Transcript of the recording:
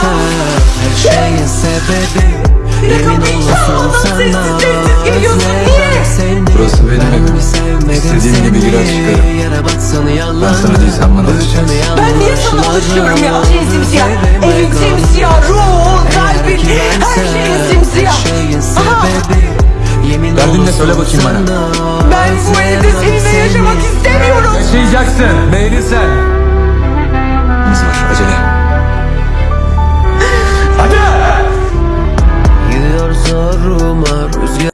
Sen her şeyin sebebi Yemin olsun sana özledim seni Burası benim Ben evim. İstediğim gibi girer çıkarım. Yere batsan yalan Ben sana değil, sen bana alışacaksın. Ben niye sana alışıyorum ya? Her şey simsiyah. Evin simsiyah. Ruhun, kalbin, her şeyin simsiyah. Aha. Derdin ne? Söyle bakayım bana. Ben bu evde seninle yaşamak istemiyorum. Yaşayacaksın. Beğenirsen. my room.